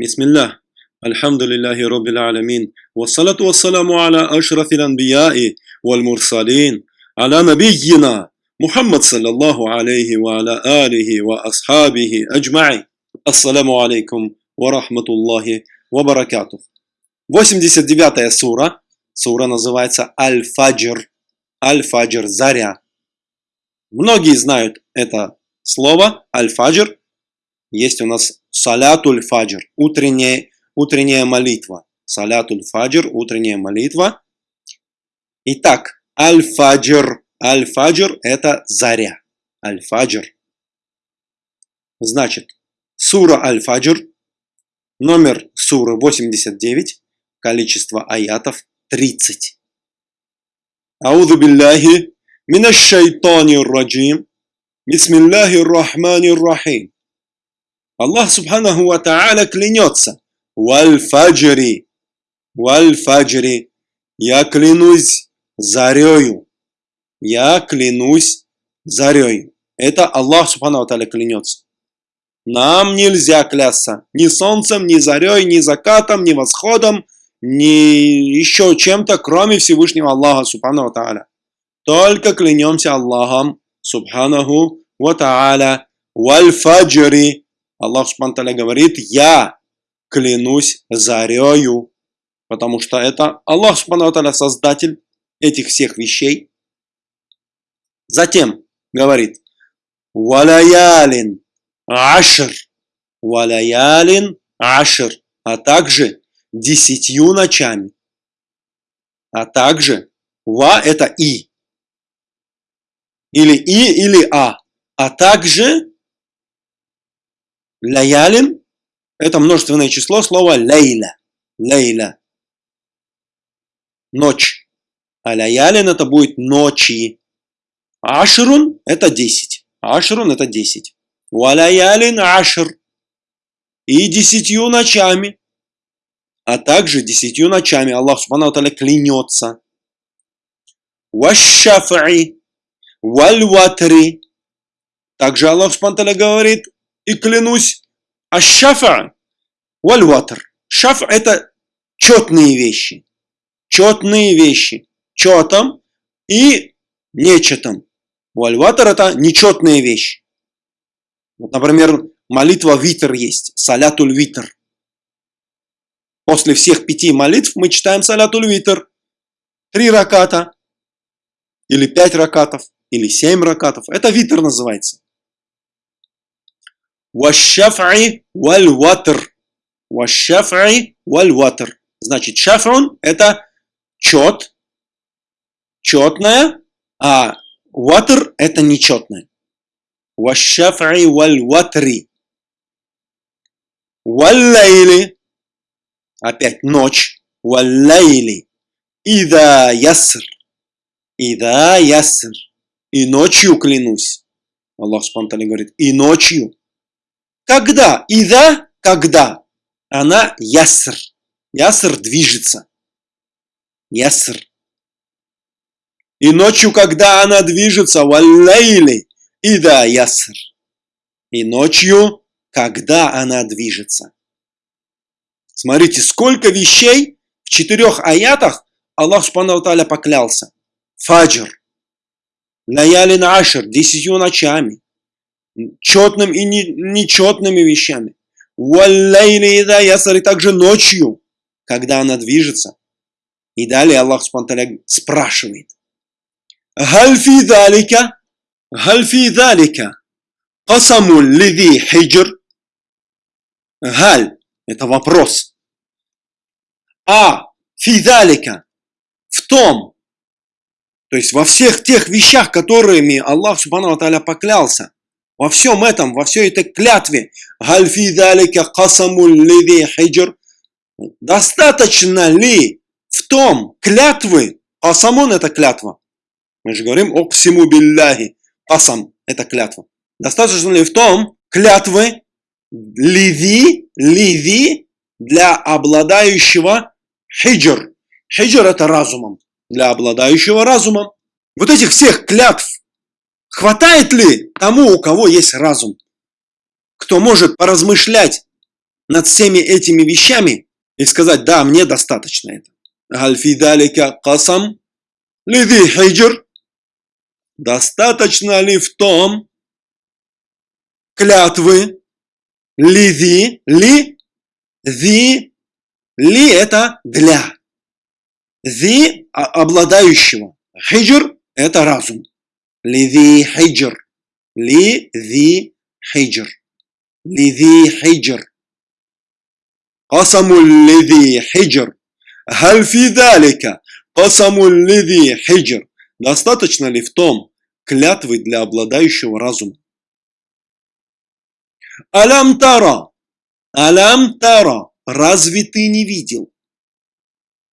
بسم الله الحمد لله رب العالمين والصلاة والسلام على أشرف الأنبياء والمرسلين على نبينا محمد صلى الله عليه وعلى آله وأصحابه أجمعين السلام عليكم ورحمة الله وبركاته 89 сура. Сура называется Аль-Фаджр. Аль-Фаджр, заря. Многие знают это слово Аль-Фаджр. Есть у нас Салятуль Фаджр, утренняя, утренняя молитва. Салятуль Фаджр, утренняя молитва. Итак, Аль-Фаджр. Аль-Фаджр – это заря. Аль-Фаджр. Значит, сура Аль-Фаджр, номер суры 89, количество аятов 30. Ауду биллахи минаш шайтанир раджим. Бисмиллахир рахманир рахим. Аллах Субханаху Ва Та'аля клянется. Валь-фаджри. Валь-фаджри. Я клянусь зарею. Я клянусь зарею. Это Аллах Субхану Ва Та'аля клянется. Нам нельзя клясться ни солнцем, ни зарей, ни закатом, ни восходом, ни еще чем-то, кроме Всевышнего Аллаха Субхану Та'аля. Только клянемся Аллахом Субханаху Ва Та'аля. Валь-фаджри. Аллах Субтитры говорит, я клянусь зарею, потому что это Аллах Субтитры создатель этих всех вещей. Затем говорит, валаялин ашр, валаялин ашр, а также десятью ночами, а также ва это и, или и, или а, а также Лаялин – это множественное число слова лейля. Лейля. Ночь. А лаялин – это будет ночи. Ашрун – это 10. Ашрун – это 10. Валаялин ашр. И десятью ночами. А также десятью ночами Аллах Субхану клянется. Вашафи. Вальватри. Также Аллах Субхану говорит – и клянусь, ашафа вальватр. Шаф это четные вещи. Четные вещи. Четом и нечетом. Вальватр это нечетные вещи. Вот, например, молитва витр есть. Салятуль витр. После всех пяти молитв мы читаем салятуль витр. Три раката. Или пять ракатов. Или семь ракатов. Это витр называется. Вашафи валь ватр. Вашафи валь ватр. Значит, шафрун это чет, четное, а ватр это нечетное. Вашафи валь ватри. Валлайли. Опять ночь. Валлайли. Ида яср. Ида яср. И ночью клянусь. Аллах Субтитры говорит, и ночью. Когда? Ида, когда? Она яср. Яср движется. Яср. И ночью, когда она движется, валлейли, ида яср. И ночью, когда она движется. Смотрите, сколько вещей в четырех аятах Аллах Субхану поклялся. Фаджр. Лаялин Ашер, десятью ночами четным и нечетными вещами. И также ночью, когда она движется. И далее Аллах Субтитры спрашивает. Гальфи далика, гальфи далика, касаму лиди хиджр. Галь – это вопрос. А фидалика в том, то есть во всех тех вещах, которыми Аллах Субхану Таля поклялся, во всем этом, во всей этой клятве, достаточно ли в том клятвы, касамун это клятва, мы же говорим о всему билляхи, касам это клятва, достаточно ли в том клятвы ливи, ливи для обладающего хиджр. Хиджр это разумом, для обладающего разумом. Вот этих всех клятв, Хватает ли тому, у кого есть разум? Кто может поразмышлять над всеми этими вещами и сказать, да, мне достаточно это. Гальфидалика касам лиди. Достаточно ли в том клятвы лиди, ли, зи, ли это для. Зи обладающего. Хиджр это разум. Лиди хиджр. Ли, зи, хиджр. Лиди хиджр. قسم الذي حجر هل في ذلك قسم الذي حجر Достаточно ли в том клятвы для обладающего разума? Алям тара, алям тара, разве ты не видел?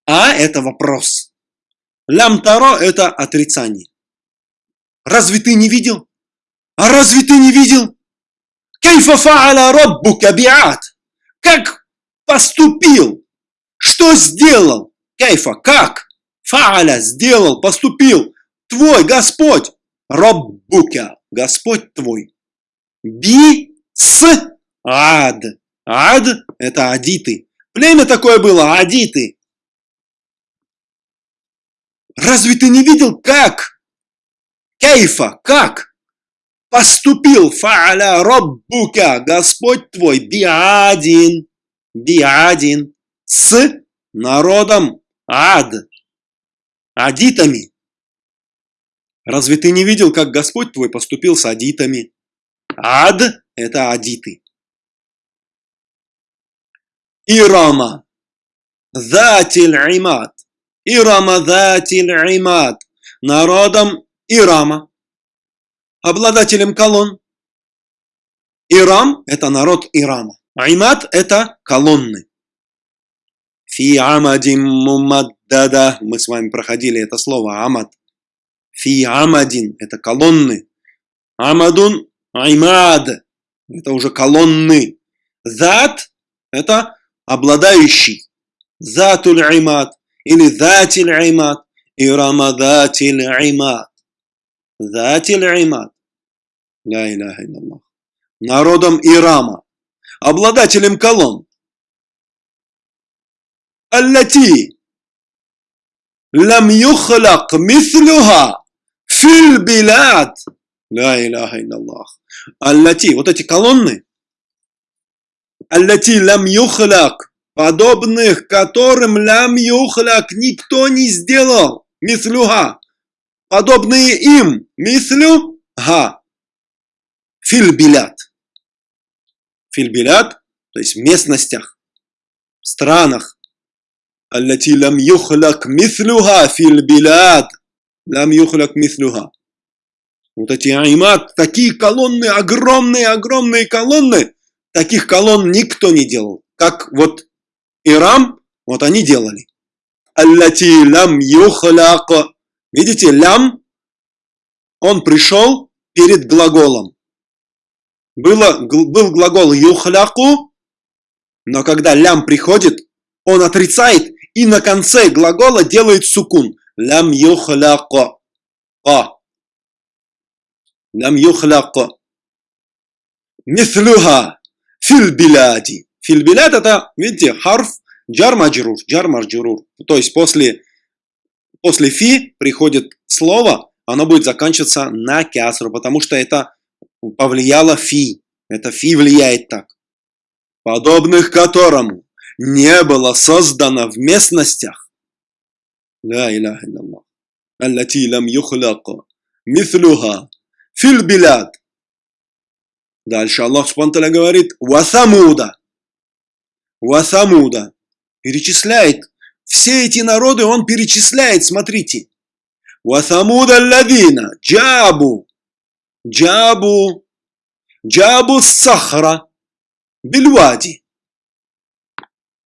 А это вопрос. Лям таро это отрицание. Разве ты не видел? А разве ты не видел? Кейфа фа'аля би'ат. Как поступил? Что сделал? Кейфа, как? Фа'аля сделал, поступил. Твой Господь. Раббука, Господь твой. Би с ад. Ад это адиты. Племя такое было, адиты. Разве ты не видел, как? Кейфа, как? Поступил фа'аля роббука, Господь твой, биадин, биадин, с народом ад, адитами. Разве ты не видел, как Господь твой поступил с адитами? Ад – это адиты. Ирама, Затиль Имат, Ирама Датиль Имад, народом Ирама, обладателем колонн. Ирам – это народ Ирама. Аймад – это колонны. Фи амадим мумаддада. Мы с вами проходили это слово амад. Фи амадин – это колонны. Амадун – аймад – это уже колонны. Зат – это обладающий. Затуль аймад – или Затиль Аймат и Рамадатиль Аймат. Затиль илlallah. Народом Ирама, обладателем колонн. Аллати лам юхлак мислюха филь билад. Ля иляха илlallah. Аллати, вот эти колонны. Аллати лам юхлак подобных которым лям юхляк никто не сделал, мислюга, подобные им, мислю, га, фильбилят. Фильбилят, то есть в местностях, в странах. Аллати лям юхляк мислюга фильбилят. Лям юхляк мислюга. Вот эти аймат, такие колонны, огромные, огромные колонны, таких колонн никто не делал. Как вот Ирам, вот они делали. Аллати лям юхляк. Видите, лям, он пришел перед глаголом. Было, был глагол юхляку, но когда лям приходит, он отрицает и на конце глагола делает сукун. Лям юхляко. А. Лям юхляко. Мислюха фил биляди. Фильбилят это, видите, харф джар маджрур. То есть после, после фи приходит слово, оно будет заканчиваться на кясру, потому что это повлияло фи. Это фи влияет так. Подобных которому не было создано в местностях. Ла иляха илlallah. Аллати лам юхляка. Мислюха. Фильбилят. Дальше Аллах Субтитры говорит, «Васамуда». Васамуда. Перечисляет. Все эти народы он перечисляет, смотрите. Васамуда ладина. Джабу. Джабу. Джабу сахара. Бильвади.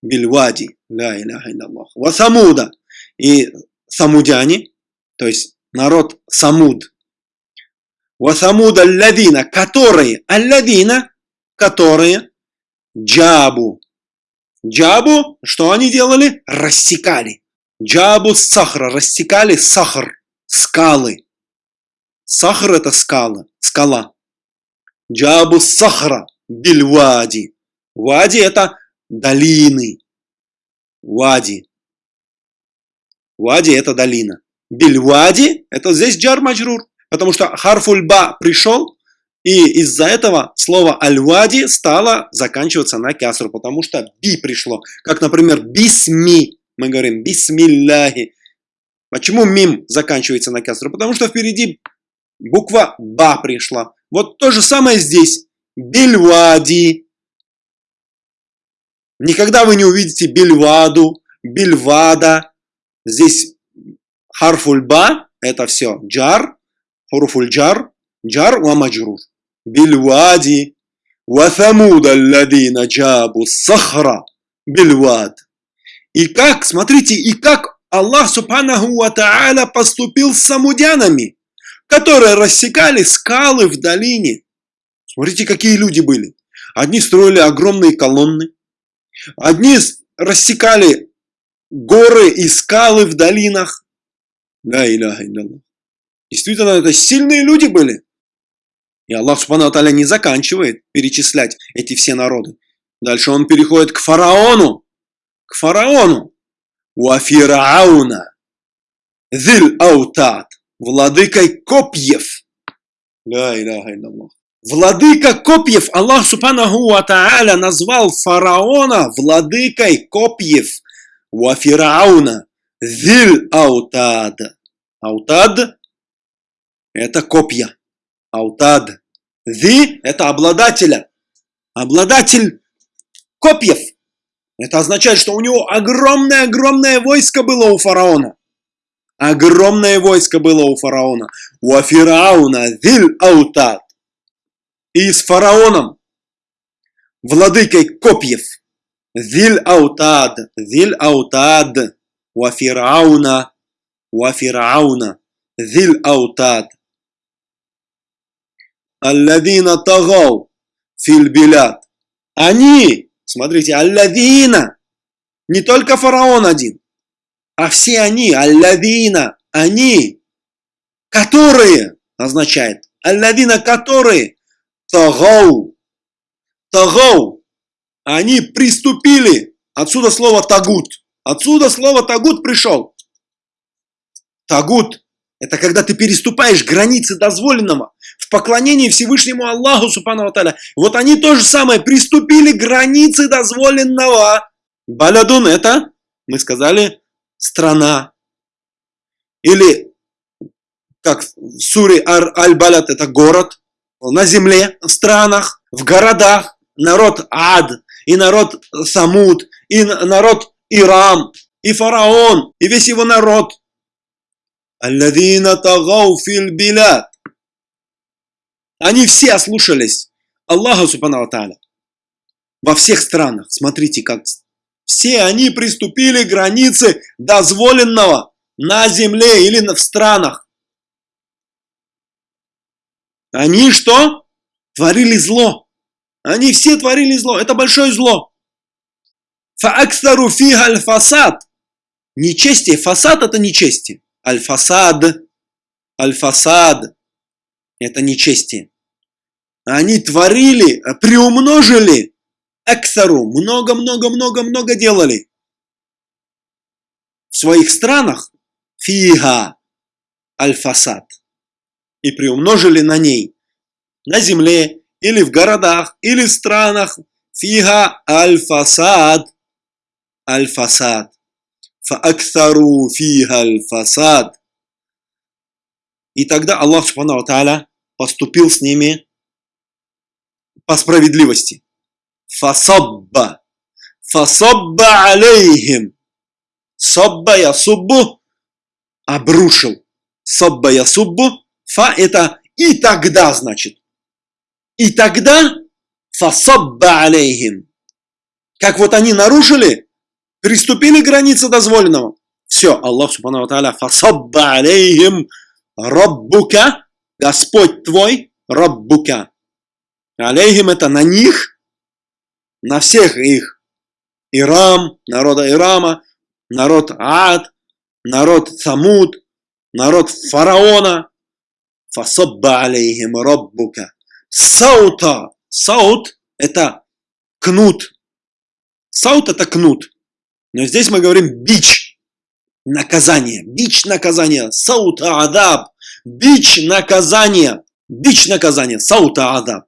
Бильвади. Ля иляха илlallah. Васамуда. И самудяне, то есть народ Самуд. Васамуда ладина, которые, алладина, которые, джабу, Джабу, что они делали? Рассекали. Джабу сахра, рассекали сахар, скалы. Сахар это скала, скала. Джабу сахра, бильвади. Вади это долины. Вади. Вади это долина. Бильвади это здесь джар маджрур. Потому что харфульба пришел, и из-за этого слово аль-вади стало заканчиваться на кясру, потому что би пришло. Как, например, бисми. Мы говорим бисмилляхи. Почему мим заканчивается на кясру? Потому что впереди буква ба пришла. Вот то же самое здесь. Бильвади. Никогда вы не увидите бильваду, бильвада. Здесь харфульба, это все джар, хуруфульджар, джар ва маджрур. Бильвади, ва самуд алладина джабу сахра, бильвад. И как, смотрите, и как Аллах Субханаху Ва поступил с самудянами, которые рассекали скалы в долине. Смотрите, какие люди были. Одни строили огромные колонны, одни рассекали горы и скалы в долинах. Да, иляха. Действительно, это сильные люди были. И Аллах Субхану Таля не заканчивает перечислять эти все народы. Дальше он переходит к фараону. К фараону. Уафирауна. Зиль аутат. Владыкой копьев. Да, иляха илlallah. Владыка копьев, Аллах Субханаху Ва Тааля назвал фараона владыкой копьев. Уафирауна. Зиль аутад. Аутад это копья. Аутад. Ви – это обладателя. Обладатель копьев. Это означает, что у него огромное-огромное войско было у фараона. Огромное войско было у фараона. У Афирауна зиль аутад. И с фараоном, владыкой копьев, зиль аутад, зиль аутад, у Афирауна, у Афирауна, зиль аутад. Аллавина тагау фильбилят. Они, смотрите, аллавина, не только фараон один, а все они, аллавина, они, которые, означает, аллавина, которые, тагау, тагау, они приступили, отсюда слово тагут, отсюда слово тагут пришел. Тагут это когда ты переступаешь границы дозволенного в поклонении Всевышнему Аллаху Субхану Таля. Вот они то же самое, приступили границы дозволенного. Балядун это, мы сказали, страна. Или, как в суре Аль-Балят, это город. На земле, в странах, в городах. Народ Ад, и народ Самуд, и народ Ирам, и фараон, и весь его народ – Алладина тагау фил билад. Они все ослушались Аллаха Субхану Тааля. Во всех странах. Смотрите, как все они приступили к границе дозволенного на земле или в странах. Они что? Творили зло. Они все творили зло. Это большое зло. Фааксару фига аль-фасад. Нечестие. Фасад это нечестие. Аль-фасад, аль-фасад – это нечестие. Они творили, а приумножили Эксару, много-много-много-много делали. В своих странах фига альфасад и приумножили на ней, на земле или в городах, или в странах фига альфасад альфасад, аль-фасад, фааксару фига аль-фасад. И тогда Аллах Субхану Тааля поступил с ними по справедливости. Фасабба. Фасабба алейхим. Сабба я суббу. Обрушил. Сабба я суббу. Фа это и тогда значит. И тогда фасабба алейхим. Как вот они нарушили, Приступили границы дозволенного. Все, Аллах Субхану Тааля фасабба алейхим раббука, Господь твой, раббука. Алейхим это на них, на всех их. Ирам, народа Ирама, народ Ад, народ Самуд, народ фараона. فصب عليهم ربك. سوط. سوط это кнут, سوط это кнут. Но здесь мы говорим бич. Наказание. Бич наказания. سوط عذاب. Бич наказания. Бич наказания. سوط عذاب.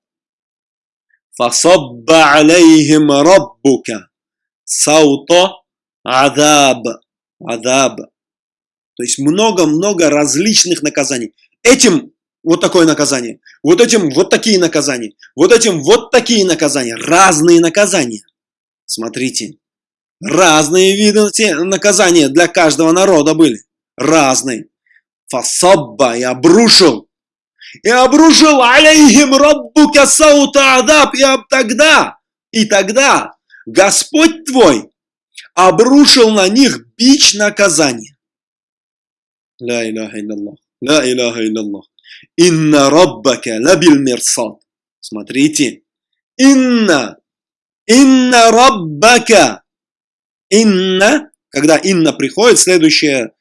فصب عليهم ربك. سوط عذاب. Адаб. То есть много-много различных наказаний. Этим вот такое наказание, вот этим вот такие наказания, вот этим вот такие наказания, разные наказания. Смотрите, разные виды наказания для каждого народа были, разные. Фасабба и обрушил, и обрушил алейхим раббука саута адаб, и тогда, и тогда Господь твой обрушил на них бич наказания. Ла иляха илляллах. Ла иляха илляллах. Инна раббака лабил мирсад. Смотрите. Инна. Инна раббака. Инна. Когда инна приходит, следующее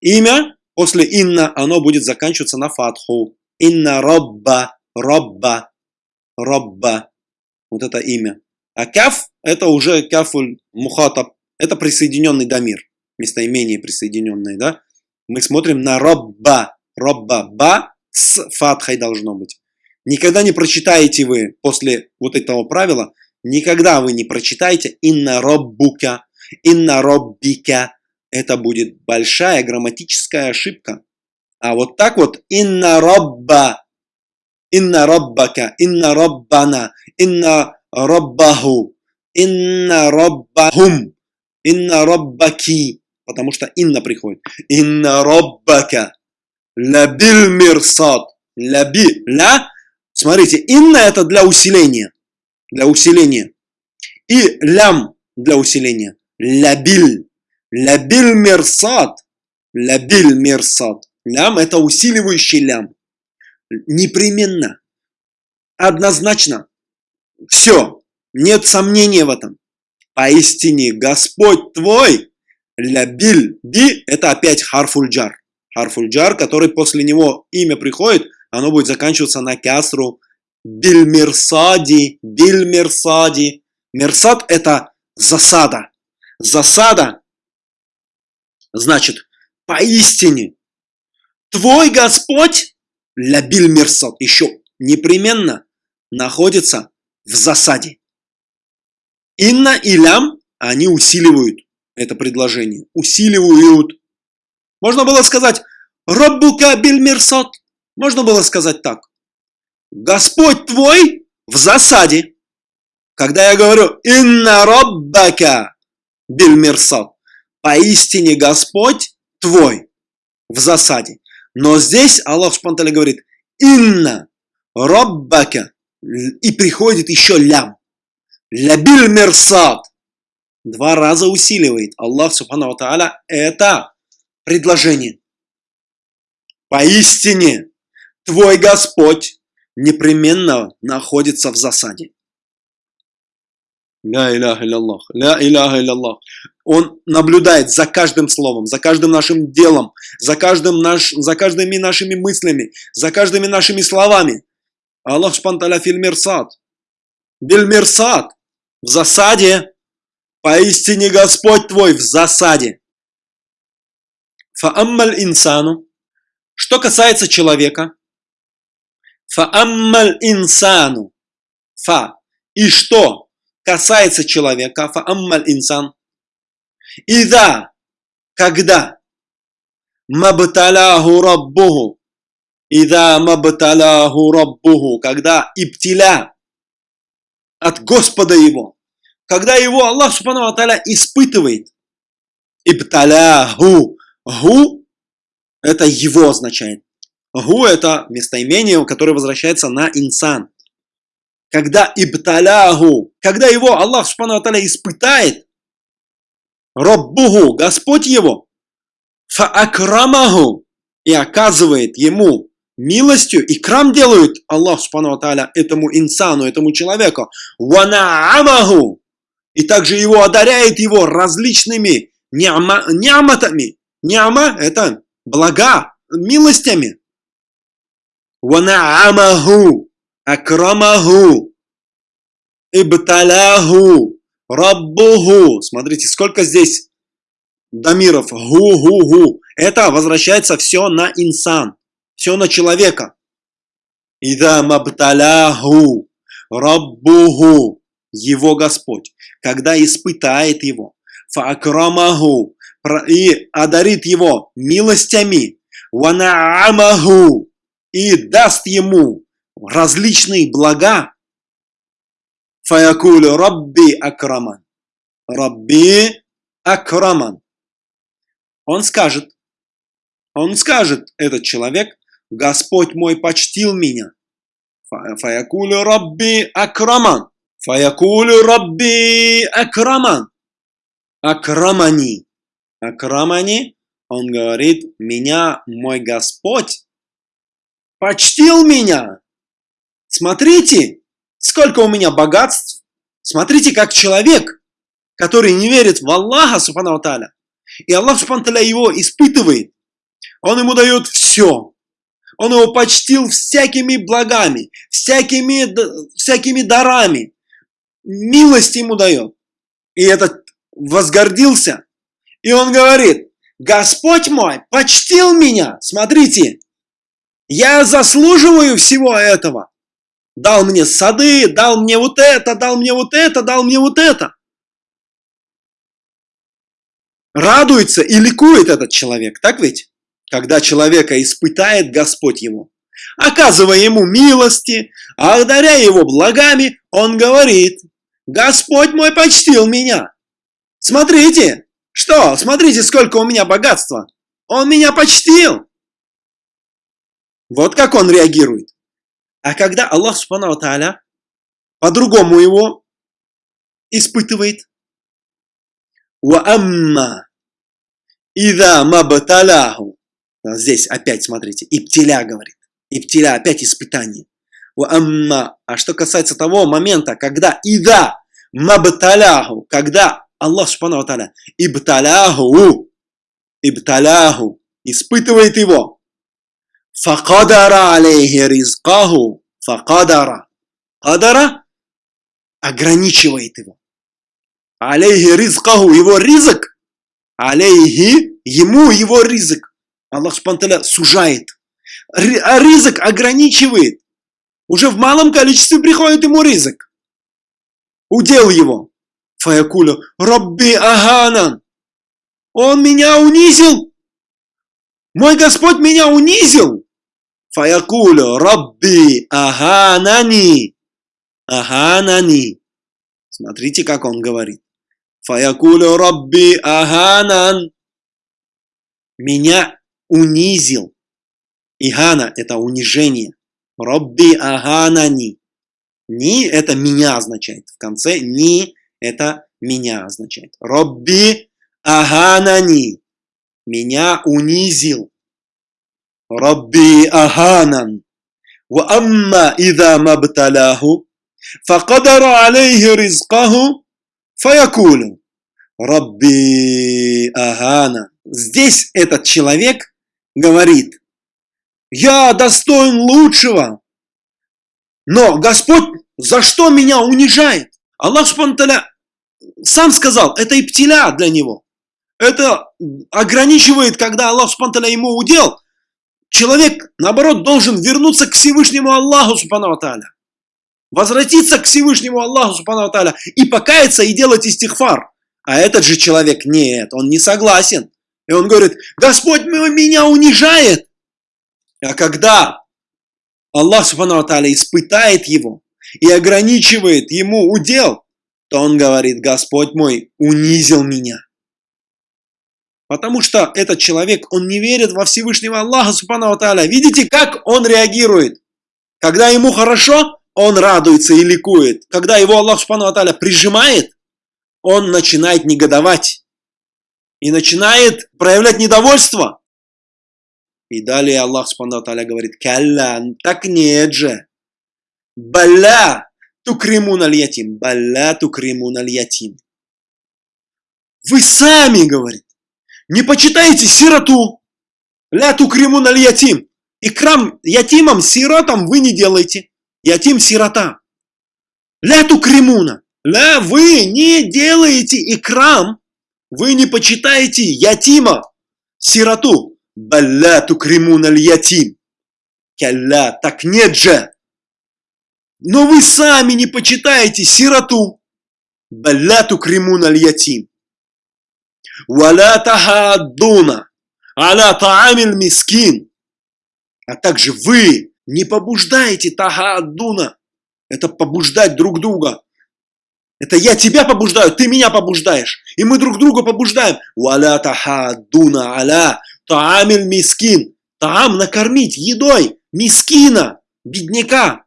имя, после инна оно будет заканчиваться на фатху. Инна рабба. Рабба. Рабба. Вот это имя. А каф это уже кафуль мухатаб. Это присоединенный дамир. Местоимение присоединенное, да? Мы смотрим на робба. Робба. Ба с фатхой должно быть. Никогда не прочитаете вы после вот этого правила, никогда вы не прочитаете инна роббука, инна роббика. Это будет большая грамматическая ошибка. А вот так вот инна робба, инна роббака, инна роббана, инна роббаху, инна роббахум, инна роббаки, потому что инна приходит. Инна роббака, лабил мирсад, лаби, ля. Смотрите, инна это для усиления, для усиления. И лям для усиления. Лабил, лабил мирсад, лабил мирсад. Лям это усиливающий лям. Непременно, однозначно, все, нет сомнения в этом. Поистине Господь твой, лябиль, би, это опять харфульджар. Харфульджар, который после него имя приходит, оно будет заканчиваться на кясру. Бильмирсади, бильмирсади. Мерсад это засада. Засада значит поистине твой Господь, лябиль мерсад, еще непременно находится в засаде. Инна и лям, они усиливают это предложение. Усиливают. Можно было сказать «Раббука бильмирсот». Можно было сказать так. Господь твой в засаде. Когда я говорю «Инна раббака бильмирсот», поистине Господь твой в засаде. Но здесь Аллах Шпанталя говорит «Инна раббака» и приходит еще лям. Лябиль мерсад. Два раза усиливает Аллах Субхану Тааля это предложение. Поистине, твой Господь непременно находится в засаде. Ля иляха илляллах, ля иляха илляллах. Он наблюдает за каждым словом, за каждым нашим делом, за, каждым наш, за каждыми нашими мыслями, за каждыми нашими словами. Аллах спанталя филь мирсад. Биль мирсад. В засаде. Поистине Господь твой в засаде. Фааммаль инсану. Что касается человека. Фааммаль инсану. Фа. И что касается человека. Фааммаль инсан. И да, когда мабталяху раббуху Ида мабталяху раббуху, когда иптиля от Господа его, когда его Аллах Субхану Аталя испытывает, ибталяху, гу, это его означает. Гу это местоимение, которое возвращается на инсан. Когда ибталяху, когда его Аллах Субхану испытает, Раббуху, Господь его, фаакрамаху, и оказывает ему милостью и крам делают Аллах Субхану этому инсану, этому человеку. Ванаамаху. И также его одаряет его различными няма, няматами. Няма – это блага, милостями. Ванаамаху. Акрамаху. Ибталяху. Раббуху. Смотрите, сколько здесь дамиров. Гу-гу-гу. Это возвращается все на инсан. Все на человека. Ида мабталяху. Раббуху. Его Господь. Когда испытает его. Факрамаху. И одарит его милостями. Ванаамаху. И даст ему различные блага. Фаякулю Рабби Акраман. Рабби Акраман. Он скажет, он скажет, этот человек, Господь мой почтил меня. Фаякулю Рабби Акраман. Фаякулю Рабби Акраман. Акрамани. Акрамани, он говорит, меня мой Господь почтил меня. Смотрите, сколько у меня богатств. Смотрите, как человек, который не верит в Аллаха, Субхану Таля, и Аллах, Субхану его испытывает. Он ему дает все. Он его почтил всякими благами, всякими, всякими дарами. Милость ему дает. И этот возгордился. И он говорит, Господь мой почтил меня. Смотрите, я заслуживаю всего этого. Дал мне сады, дал мне вот это, дал мне вот это, дал мне вот это. Радуется и ликует этот человек, так ведь? Когда человека испытает Господь его, оказывая ему милости, одаря его благами, он говорит, Господь мой почтил меня. Смотрите, что, смотрите, сколько у меня богатства. Он меня почтил. Вот как он реагирует. А когда Аллах Субхану Тааля по-другому его испытывает. Уамма ида мабталяху. Здесь опять смотрите, Иптиля говорит. Иптиля опять испытание. Уамма. А что касается того момента, когда ида мабталяху, когда Аллах Субхану Тааля ибталяху, ибталяху, испытывает его. Факадара алейхи ризкаху. Факадара. Кадара ограничивает его. Алейхи ризкаху. Его ризок. Алейхи. Ему его ризок. Аллах Субтитры сужает. А ризок ограничивает. Уже в малом количестве приходит ему ризок. Удел его. Фаякуля. Рабби Аганан. Он меня унизил. Мой Господь меня унизил. Фаякулю Рабби Аганани. Аганани. Смотрите, как он говорит. Фаякулю Рабби Аганан. Меня унизил. Игана – это унижение. Рабби Аганани. Ни – это меня означает. В конце ни – это меня означает. Рабби Аганани Меня унизил. ربي أهانا وأما إذا ما ابتلاه فقدر عليه رزقه فيقول ربي أهانا Здесь этот человек говорит, я достоин лучшего, но Господь за что меня унижает? Аллах Субтитры сам сказал, это и птиля для него. Это ограничивает, когда Аллах Субтитры ему удел, Человек, наоборот, должен вернуться к Всевышнему Аллаху Субхану. Возвратиться к Всевышнему Аллаху Субхану и покаяться и делать истихфар. А этот же человек нет, он не согласен. И он говорит, Господь меня унижает. А когда Аллах Субхану испытает его и ограничивает ему удел, то он говорит, Господь мой унизил меня. Потому что этот человек, он не верит во Всевышнего Аллаха, Субхану Тааля. Видите, как он реагирует? Когда ему хорошо, он радуется и ликует. Когда его Аллах, Субхану Тааля, прижимает, он начинает негодовать. И начинает проявлять недовольство. И далее Аллах, Субхану Тааля, говорит, «Калла, так нет же! Балла тукримун аль-ятим! Балла тукримун аль-ятим!» Вы сами, говорит, не почитайте сироту. Ля тукримун аль ятим. Икрам ятимам, сиротам вы не делайте. Ятим сирота. Ля тукримуна. Ля, вы не делаете икрам, вы не почитаете ятима, сироту. Балля тукримун аль ятим. Калля, так нет же. Но вы сами не почитаете сироту. Балля тукримун аль ятим. Валя тахаддуна аля таамиль мискин. А также вы не побуждаете тахаддуна. Это побуждать друг друга. Это я тебя побуждаю, ты меня побуждаешь. И мы друг друга побуждаем. Валя тахаддуна аля таамиль мискин. Таам накормить едой мискина, бедняка.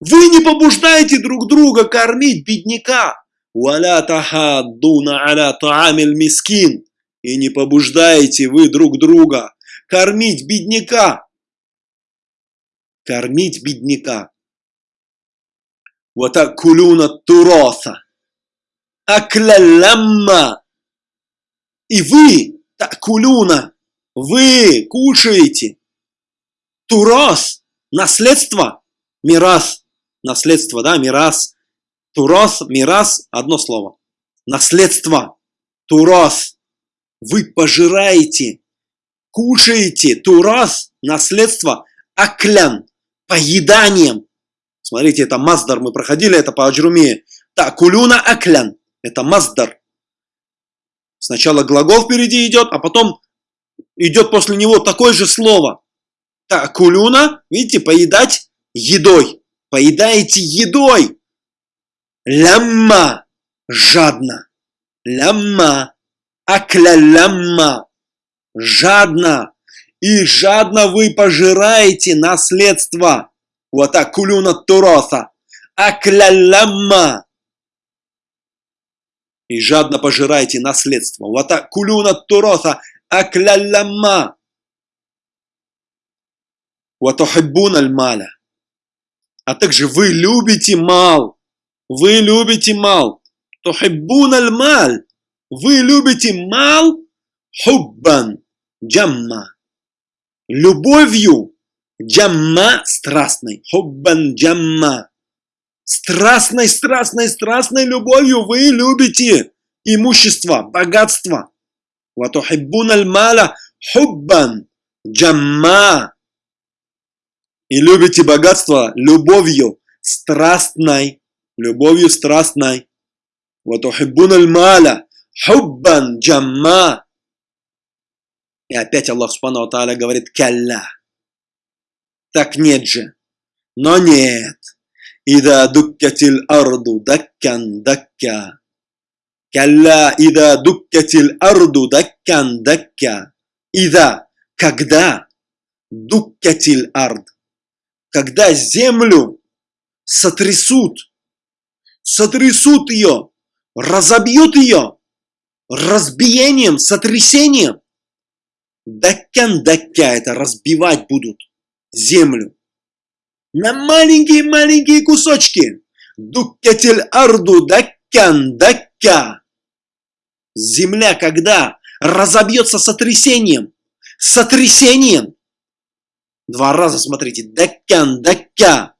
Вы не побуждаете друг друга кормить бедняка. Валя тахаддуна аля таамиль. И не побуждаете вы друг друга кормить бедняка. Кормить бедняка. Вот так кулюна туроса. Акля И вы, такулюна, вы кушаете турос, наследство, мирас, наследство, да, мирас, турос, мирас, одно слово, наследство, турос, вы пожираете, кушаете турас, наследство, аклян, поеданием. Смотрите, это маздар, мы проходили это по аджруме. Так, кулюна аклян, это маздар. Сначала глагол впереди идет, а потом идет после него такое же слово. Так, кулюна, видите, поедать едой. Поедаете едой. Лямма, жадно. Лямма, акля лямма, жадно. И жадно вы пожираете наследство. Вот так, кулюна туроса. Акля лямма. И жадно пожираете наследство. Вот так, кулюна туроса акляллама. Ватухиббун аль-маля. А также вы любите мал. Вы любите мал. Тухиббун аль-маль. Вы любите мал хуббан джамма. Любовью джамма страстной. Хуббан джамма. Страстной, страстной, страстной любовью вы любите имущество, богатство. Ватухиббун аль-маля хуббан джамма. И любите богатство любовью страстной любовью страстной. Вот Ватухиббуналь маля хуббан джамма. И опять Аллах Субхану Тааля говорит «Калля». Так нет же. Но нет. «Ида дуккатил арду даккан дакка». «Калля ида дуккатил арду даккан дакка». «Ида» – когда? «Дуккатил ард». Когда землю сотрясут сотрясут ее, разобьют ее разбиением, сотрясением. Даккан дакка это разбивать будут землю на маленькие-маленькие кусочки. Дуккатил арду даккан дакка земля когда разобьется сотрясением, сотрясением, два раза смотрите, даккан, дакка.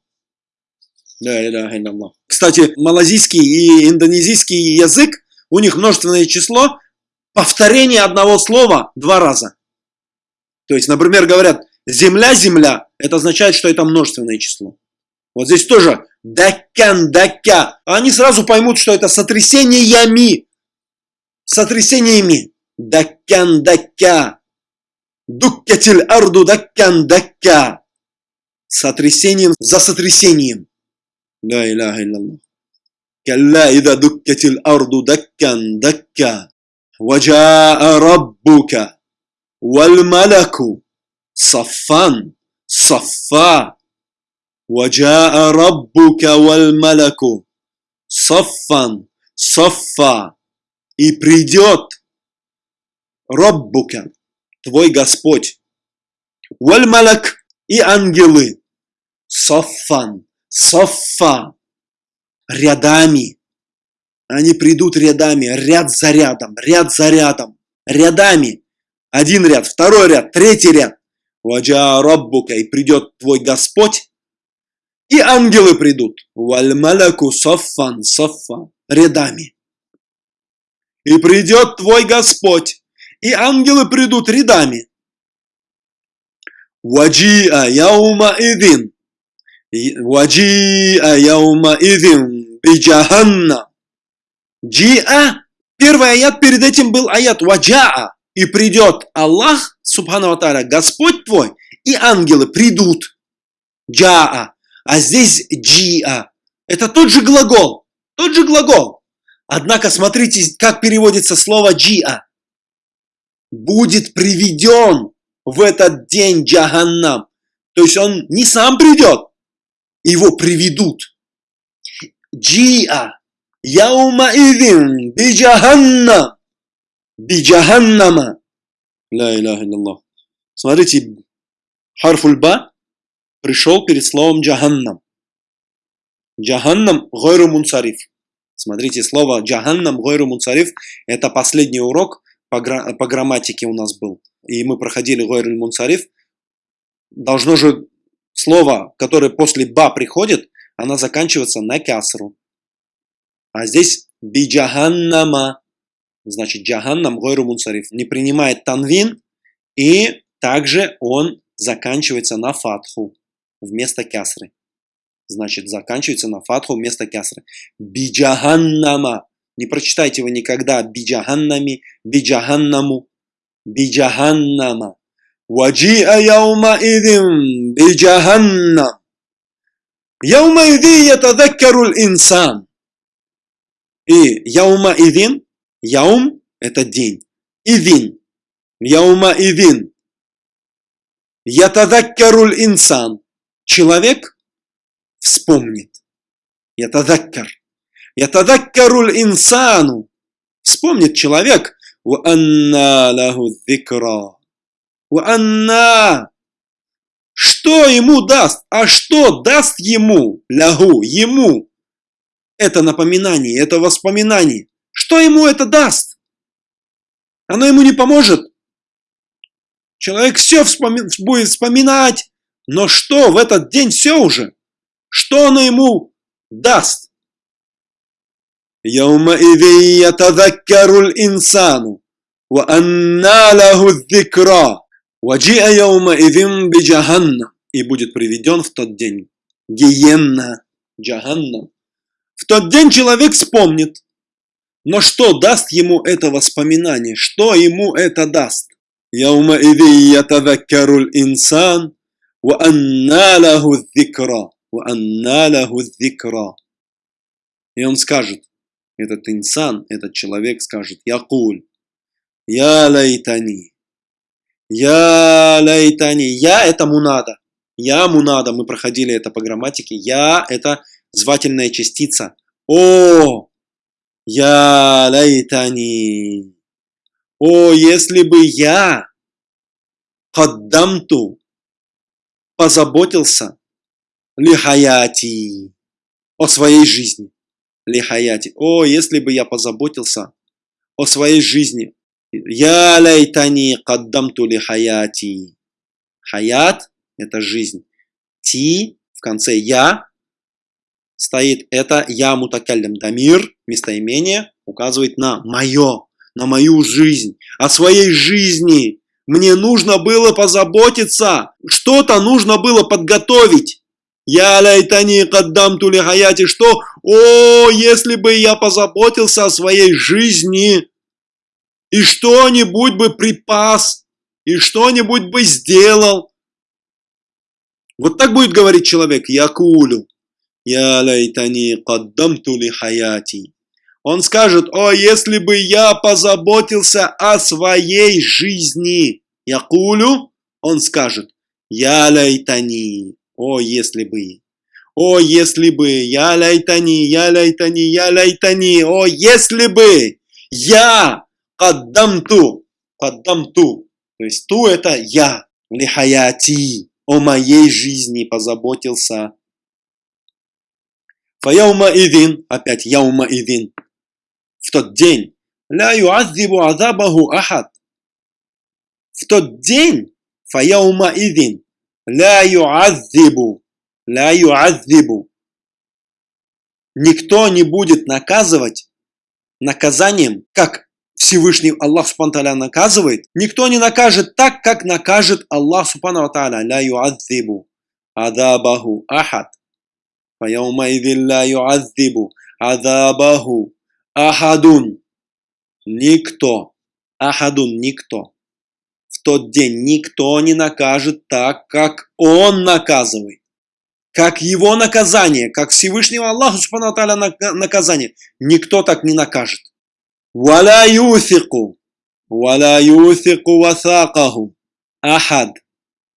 Кстати, малазийский и индонезийский язык, у них множественное число, повторение одного слова два раза. То есть, например, говорят, земля, земля, это означает, что это множественное число. Вот здесь тоже даккан, дакка. Они сразу поймут, что это сотрясениями сотрясениями. Даккан дакка. Дуккатиль арду даккан дакка. Сотрясением за сотрясением. لا إله إلا الله كلا إذا دكت الأرض دكا دكا وجاء ربك والملك صفا صفا وجاء ربك والملك صفا صفا и придет Роббука, твой Господь, Вальмалак и ангелы, Соффан, Соффа, рядами. Они придут рядами, ряд за рядом, ряд за рядом, рядами. Один ряд, второй ряд, третий ряд. Ваджа Роббука, и придет твой Господь, и ангелы придут. Вальмаляку саффан саффа. Рядами. И придет твой Господь, и ангелы придут рядами. Ваджиа яума идин. Ваджиа яума идин биджаханна. Джиа. Первый аят перед этим был аят ваджаа. И придет Аллах, Субхану Тааля, Господь твой, и ангелы придут. Джаа. А здесь джиа. Это тот же глагол. Тот же глагол. Однако смотрите, как переводится слово джиа. Будет приведен в этот день джаганнам. То есть он не сам придет, его приведут. Джиа. Яума идин биджаханнам. Биджаханнама. Ла илляха илляллах. Смотрите, харфульба пришел перед словом джаханнам. Джаханнам гойру мунсариф. Смотрите, слово джаханнам гойру мунсариф – это последний урок по, гра по грамматике у нас был. И мы проходили гойру мунсариф. Должно же слово, которое после ба приходит, она заканчивается на кясру. А здесь биджаханнама, значит джаханнам гойру мунсариф, не принимает танвин, и также он заканчивается на фатху вместо кясры. Значит, заканчивается на фатху вместо кясры. Биджаханнама. Не прочитайте вы никогда биджаханнами, биджаханнаму, биджаханнама. Идин биджаханнам. Яума иди ятадаккару инсан. И идин, яум – это день. Идин, яума идин. Ятадаккару инсан человек вспомнит. Ятадаккар. Ятадаккару инсану. Вспомнит человек. Уанна лаху зикра Уанна. Что ему даст? А что даст ему? Лягу, ему. Это напоминание, это воспоминание. Что ему это даст? Оно ему не поможет. Человек все вспоми будет вспоминать, но что в этот день все уже? Что оно ему даст? يومئذ يتذكر الإنسان وأنى له الذكرى «Ваджиа яума идим биджаханна» и будет приведен в тот день. Гиенна, Джаганна. В тот день человек вспомнит. Но что даст ему это воспоминание? Что ему это даст? Яума иди ятадаккаруль инсан, ва анна лаху дзикра, ва анна лаху дзикра. И он скажет, этот инсан, этот человек скажет, якуль, я лайтани, я лайтани, Я это мунада, Я мунада, мы проходили это по грамматике, Я это звательная частица, О, Я лайтани, О, если бы я каддамту позаботился лихаяти о своей жизни. Лихаяти. О, если бы я позаботился о своей жизни. Я лайтани каддамту лихаяти. Хаят – это жизнь. Ти в конце я стоит это я мутакаллям дамир, местоимение указывает на мое, на мою жизнь, о своей жизни. Мне нужно было позаботиться, что-то нужно было подготовить. Я лайтани каддам тули хаяти, что? О, если бы я позаботился о своей жизни, и что-нибудь бы припас, и что-нибудь бы сделал. Вот так будет говорить человек, я кулю. Я лайтани каддам тули хаяти. Он скажет, о, если бы я позаботился о своей жизни. Я кулю, он скажет, я лайтани, о, если бы. О, если бы, я лайтани, я лайтани, я лайтани, о, если бы я каддамту, каддамту, то есть ту это я, лихаяти, о моей жизни позаботился. Фаяума идин, опять яума идин, в тот день, ля юаззибу азабаху ахад. В тот день, фаяума идин, ля юаззибу, ля юадзибу. Никто не будет наказывать наказанием, как Всевышний Аллах Субхану наказывает. Никто не накажет так, как накажет Аллах Субхану Тааля. Адабаху ахад. Адабаху ахадун. Никто. Ахадун, никто. В тот день никто не накажет так, как он наказывает. Как его наказание, как Всевышнего Аллаха Субхану наказание. Никто так не накажет. ولا يوثق ولا يوثق وثاقه أحد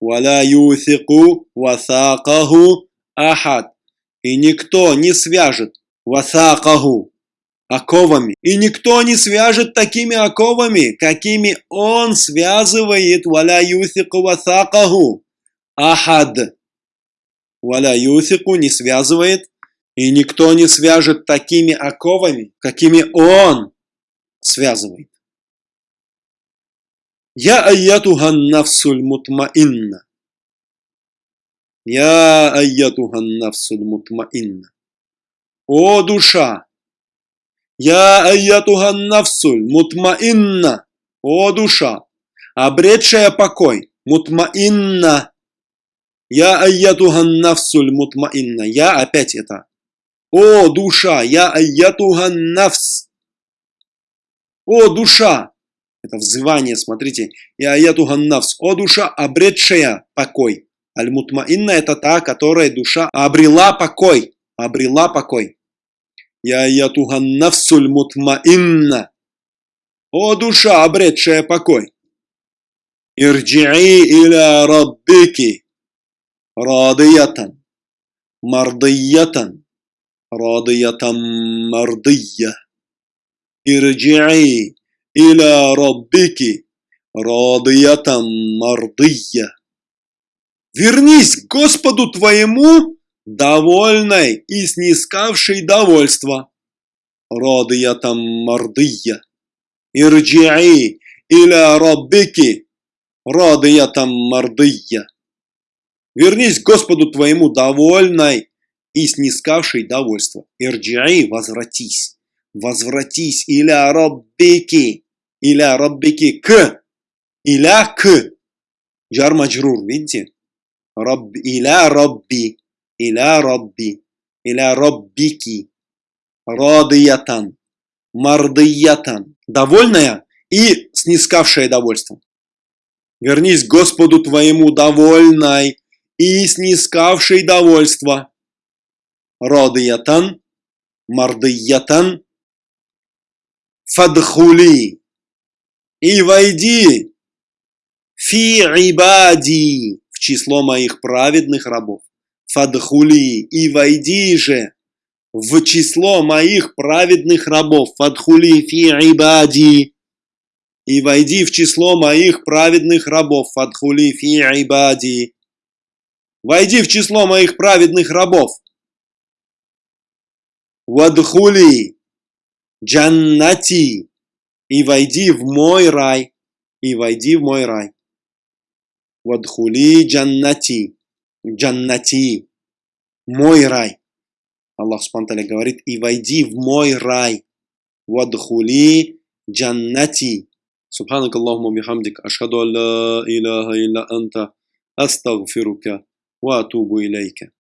ولا يوثق وثاقه أحد и никто не свяжет васакаху оковами. И никто не свяжет такими оковами, какими он связывает валя юсику васакаху. Ахад. Валя юсику не связывает, и никто не свяжет такими оковами, какими он связывает. Я аятухан нафсуль мутмаинна. Я аятухан нафсуль мутмаинна. О душа! Я аятухан нафсуль мутмаинна. О душа! Обретшая покой. Мутмаинна. Я аятухан нафсуль мутмаинна. Я опять это. О душа! Я аятухан нафс. О, душа! Это взывание, смотрите. Я аяту ганнавс. О, душа, обретшая покой. Аль-мутмаинна это та, которая душа обрела покой. Обрела покой. Я аяту ганнавсуль мутмаинна. О, душа, обретшая покой. Ирджии иля раббики. Радиятан. Мардиятан. Радиятан мардия. «Ирджи'и иля раббики радиятам мардия». «Вернись к Господу твоему, довольной и снискавшей довольство». «Радиятам мардия». «Ирджи'и иля раббики радиятам мардия». Вернись к Господу твоему довольной и снискавшей довольство. Ирджи'и, возвратись возвратись, иля роббики, иля роббики, к, иля к, джар маджрур, видите? Раб, иля робби, иля робби, иля роббики, радиятан, мардиятан, довольная и снискавшая довольство. Вернись Господу твоему довольной и снискавшей довольство. Радиятан, мардиятан, фадхули и войди фи ибади в число моих праведных рабов. Фадхули и войди же в число моих праведных рабов. Фадхули фи ибади и войди в число моих праведных рабов. Фадхули фи ибади. Войди в число моих праведных рабов. Вадхули Джаннати. И войди в мой рай. И войди в мой рай. Вадхули джаннати. Джаннати. Мой рай. Аллах Субтитры говорит, и войди в мой рай. Вадхули джаннати. سبحانك اللهم وبحمدك أشهد أن لا إله إلا أنت أستغفرك وأتوب إليك